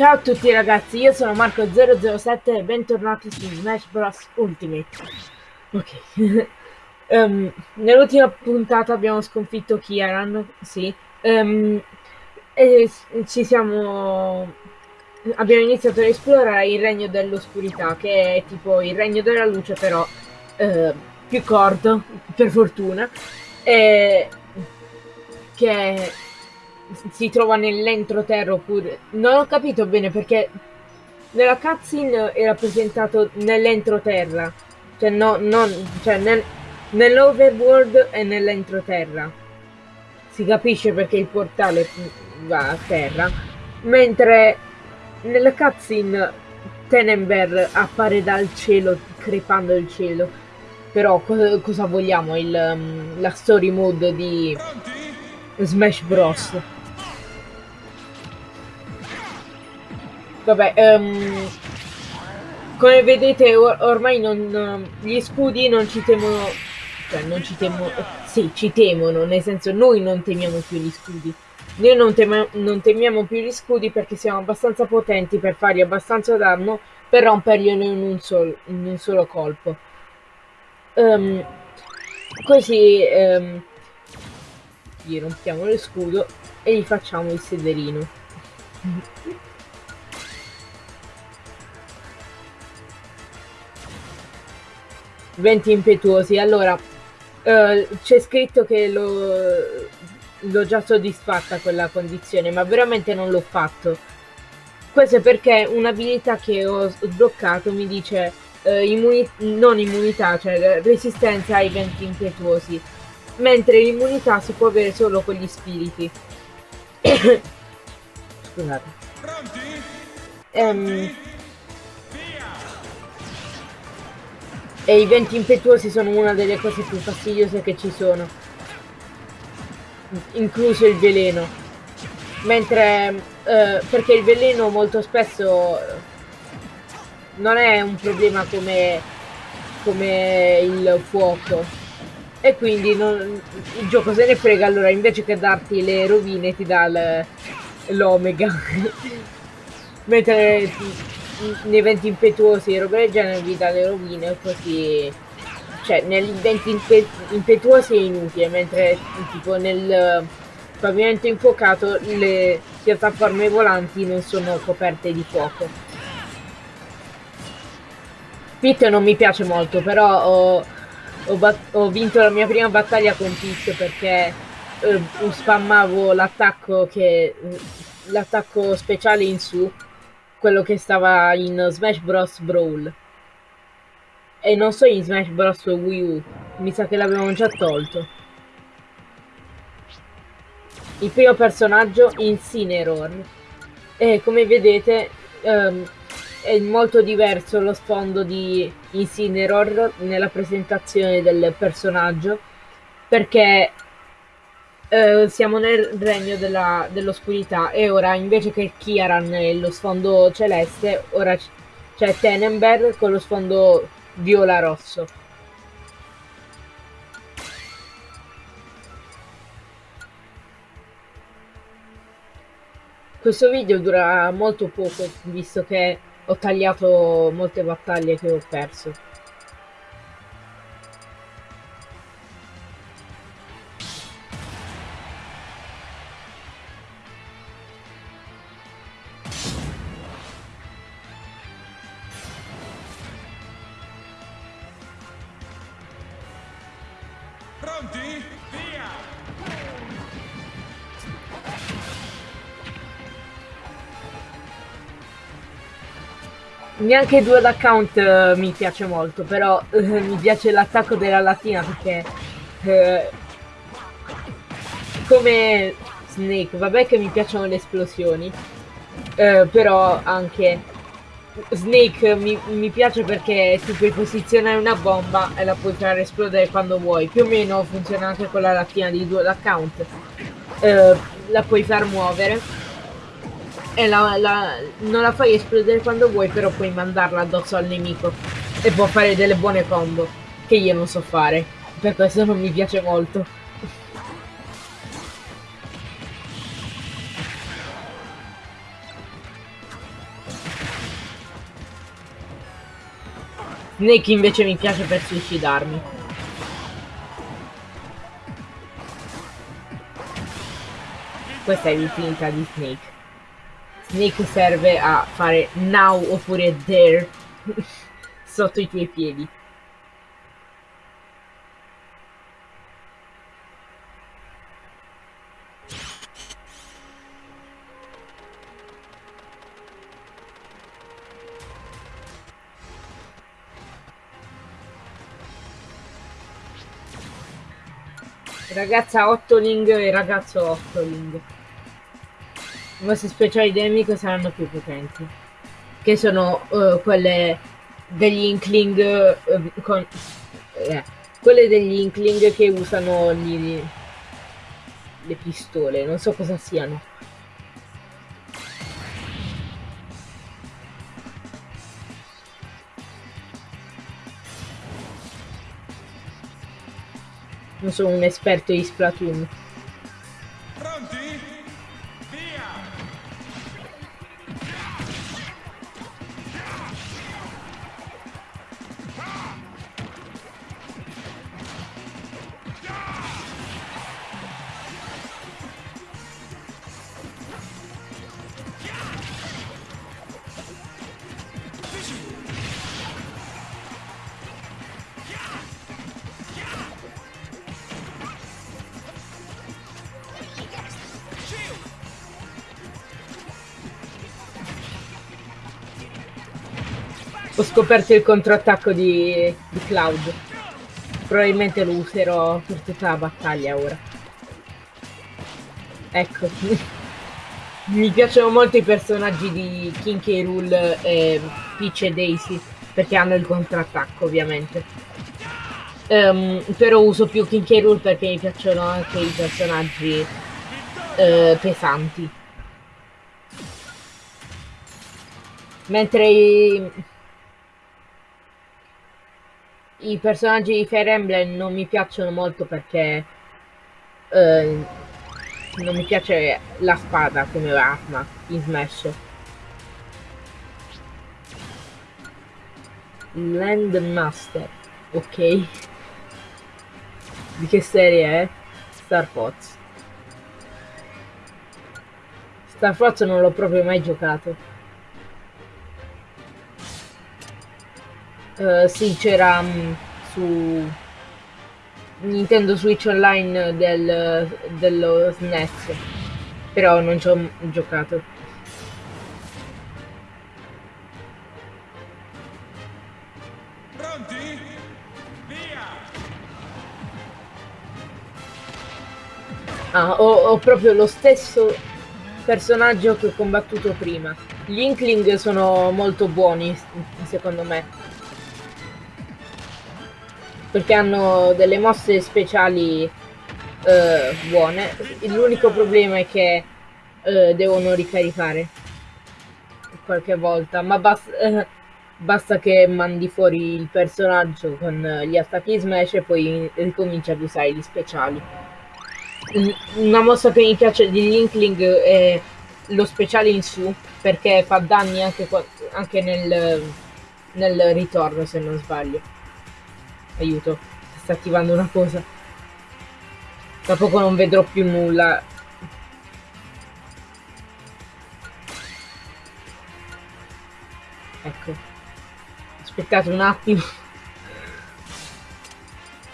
Ciao a tutti ragazzi, io sono Marco007 e bentornati su Smash Bros Ultimate. Ok. um, nell'ultima puntata abbiamo sconfitto Kieran, sì. Um, e ci siamo... Abbiamo iniziato ad esplorare il regno dell'oscurità, che è tipo il regno della luce, però uh, più corto, per fortuna. E... Che si trova nell'entroterra oppure... Non ho capito bene perché nella cutscene è rappresentato nell'entroterra. Cioè, no, non... Cioè, nel, nell'overworld e nell'entroterra. Si capisce perché il portale va a terra. Mentre nella cutscene Tenenberg appare dal cielo, crepando il cielo. Però cosa, cosa vogliamo? Il, um, la story mode di Smash Bros. Vabbè, um, come vedete or ormai non, gli scudi non ci temono, cioè non ci temono, sì, ci temono, nel senso noi non temiamo più gli scudi. Noi non, tem non temiamo più gli scudi perché siamo abbastanza potenti per fargli abbastanza danno per romperglielo in un, sol in un solo colpo. Um, così um, gli rompiamo lo scudo e gli facciamo il sederino. Venti impetuosi. Allora, uh, c'è scritto che l'ho già soddisfatta quella condizione, ma veramente non l'ho fatto. Questo è perché un'abilità che ho sbloccato mi dice uh, immuni non immunità, cioè resistenza ai venti impetuosi, mentre l'immunità si può avere solo con gli spiriti. Scusate. Um, E i venti impetuosi sono una delle cose più fastidiose che ci sono. Incluso il veleno. Mentre... Eh, perché il veleno molto spesso non è un problema come, come il fuoco. E quindi non, il gioco se ne frega, allora invece che darti le rovine ti dà l'omega. Mentre nei venti impetuosi e roba del genere vi dà le rovine così cioè negli venti impe impetuosi è inutile mentre tipo nel pavimento infuocato le piattaforme volanti non sono coperte di fuoco. Pit non mi piace molto però ho, ho, ho vinto la mia prima battaglia con Pit perché eh, spammavo l'attacco che l'attacco speciale in su quello che stava in Smash Bros. Brawl. E non so in Smash Bros. Wii U, mi sa che l'avevamo già tolto. Il primo personaggio Incineroar. E come vedete um, è molto diverso lo sfondo di Incineroar nella presentazione del personaggio perché eh, siamo nel regno dell'oscurità e ora invece che Kiaran e lo sfondo celeste, ora c'è Tenenberg con lo sfondo viola-rosso. Questo video dura molto poco, visto che ho tagliato molte battaglie che ho perso. Pronti? Via! Neanche due account uh, mi piace molto, però uh, mi piace l'attacco della latina perché uh, come Snake, vabbè che mi piacciono le esplosioni, però anche Snake mi, mi, piace perché tu puoi posizionare una bomba e la puoi far esplodere quando vuoi. Più o meno funziona anche con la lattina di dual account. Eh, la puoi far muovere e la, la, non la fai esplodere quando vuoi, però puoi mandarla addosso al nemico e può fare delle buone combo che io non so fare. Per questo non mi piace molto. Snake invece mi piace per suicidarmi. Questa è l'utilità di Snake. Snake serve a fare now oppure there sotto i tuoi piedi. Ragazza Ottoling e ragazzo Ottoling. I vostri speciali nemico saranno più potenti. Che sono uh, quelle degli Inkling uh, con... Eh, quelle degli Inkling che usano gli, le pistole. Non so cosa siano. Non sono un esperto di Splatoon. Ho scoperto il controattacco di, di Cloud. Probabilmente lo userò per tutta la battaglia ora. Ecco. Mi piacciono molto i personaggi di King K. Rool e Peach e Daisy. Perché hanno il contrattacco, ovviamente. Ehm, però uso più King K. Rool perché mi piacciono anche i personaggi eh, pesanti. Mentre i, i personaggi di Fire Emblem non mi piacciono molto perché eh, non mi piace la spada come arma in Smash. Landmaster, ok. Di che serie è? Star Fox. Star Fox non l'ho proprio mai giocato. Uh, sì, c'era um, su Nintendo Switch Online del, dello SNES, però non ci ho giocato. Pronti? Via! Ah, ho, ho proprio lo stesso personaggio che ho combattuto prima. Gli Inkling sono molto buoni, secondo me. Perché hanno delle mosse speciali eh, buone. L'unico problema è che eh, devono ricaricare qualche volta. Ma basta, eh, basta che mandi fuori il personaggio con gli attacchi smash e poi ricominci ad usare gli speciali. Una mossa che mi piace di Linkling è lo speciale in su perché fa danni anche, anche nel, nel ritorno se non sbaglio. Aiuto, sta attivando una cosa. Tra poco non vedrò più nulla. Ecco. Aspettate un attimo.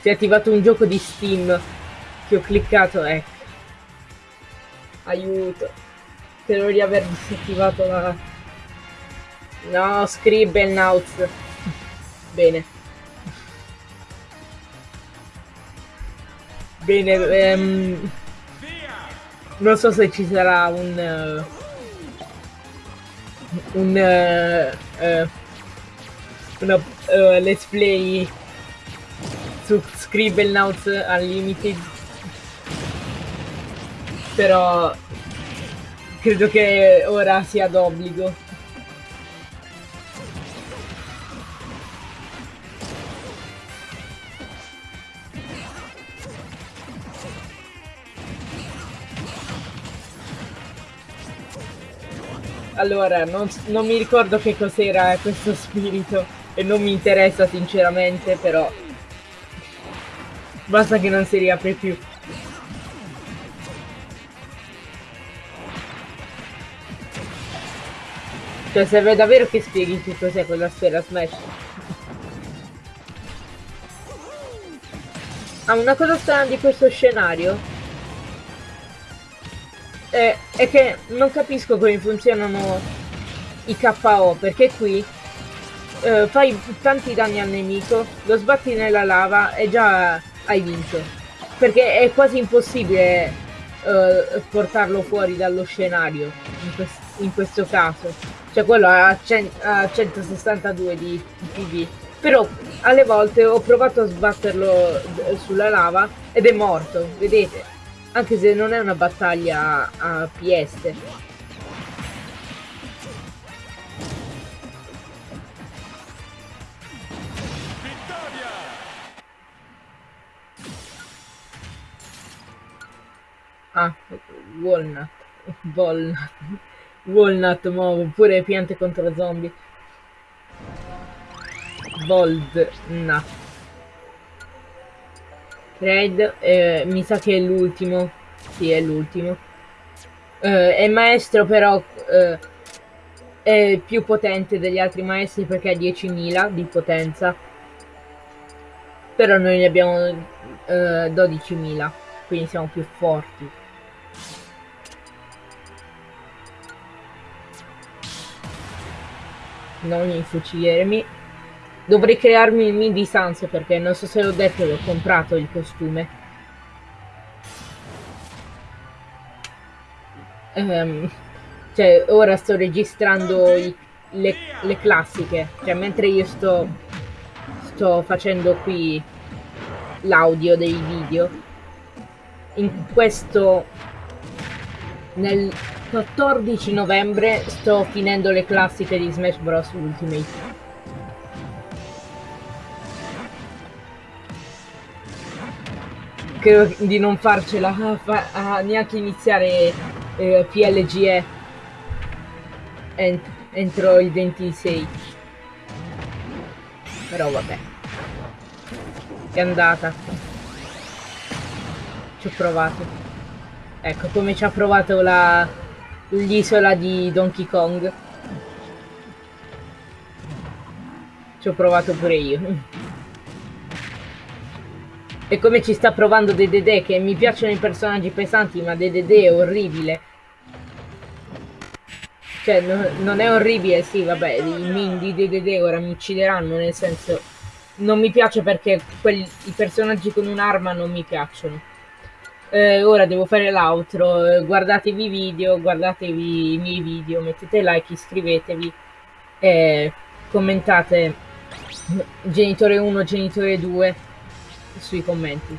Si è attivato un gioco di Steam che ho cliccato, ecco. Aiuto. Spero di aver disattivato la... No, Scribblenauts. Bene. Bene, ehm, non so se ci sarà un... Uh, un... Uh, uh, una let's play su Scribblenauts Unlimited però credo che ora sia d'obbligo. Allora, non, non mi ricordo che cos'era questo spirito. e non mi interessa sinceramente, però basta che non si riapre più. Cioè serve davvero che spieghi che cos'è quella sfera Smash. Ah, una cosa strana di questo scenario è, è che non capisco come funzionano i KO, perché qui eh, fai tanti danni al nemico, lo sbatti nella lava e già hai vinto. Perché è quasi impossibile eh, portarlo fuori dallo scenario in, quest in questo caso cioè quello a, a 162 di, di PV. Però alle volte ho provato a sbatterlo sulla lava ed è morto, vedete? Anche se non è una battaglia a PS. Ah, Walnut. Walnut. Walnut nuovo, pure piante contro zombie. Bold Raid, eh, mi sa che è l'ultimo. Sì, è l'ultimo. Eh, è maestro però eh, è più potente degli altri maestri perché ha 10.000 di potenza. Però noi ne abbiamo 12.000, eh, quindi siamo più forti. non infucirmi. Dovrei crearmi il mini di Sans perché non so se l'ho detto l'ho comprato il costume. Um, cioè, ora sto registrando i, le, le, classiche. Cioè, mentre io sto, sto facendo qui l'audio dei video. In questo... Nel 14 novembre sto finendo le classiche di Smash Bros. Ultimate. Credo di non farcela a, fa a neanche iniziare eh, PLGE ent entro il 26. Però vabbè. È andata. Ci ho provato. Ecco come ci ha provato la l'isola di Donkey Kong. Ci ho provato pure io. E come ci sta provando Dedede, che mi piacciono i personaggi pesanti, ma Dedede è orribile. Cioè, no, non è orribile, sì, vabbè, i min di Dedede ora mi uccideranno, nel senso... Non mi piace perché quelli, i personaggi con un'arma non mi piacciono eh, ora devo fare l'outro, eh, guardatevi i video, guardatevi i miei video, mettete like, iscrivetevi, e commentate genitore 1, genitore 2 sui commenti.